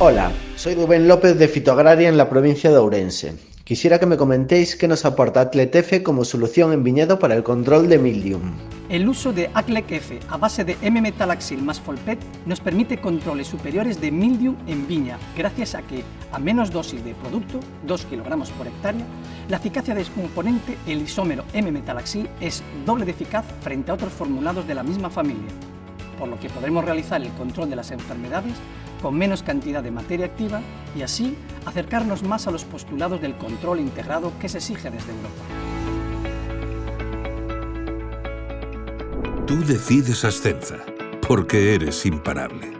Hola, soy Rubén López de Fitoagraria en la provincia de Ourense. Quisiera que me comentéis qué nos aporta Atletefe como solución en viñedo para el control de mildium. El uso de Aclec F a base de M-metalaxil más Folpet nos permite controles superiores de mildium en viña, gracias a que, a menos dosis de producto, 2 kg por hectárea, la eficacia de componente, el isómero M-metalaxil, es doble de eficaz frente a otros formulados de la misma familia por lo que podremos realizar el control de las enfermedades con menos cantidad de materia activa y así acercarnos más a los postulados del control integrado que se exige desde Europa. Tú decides Ascenza, porque eres imparable.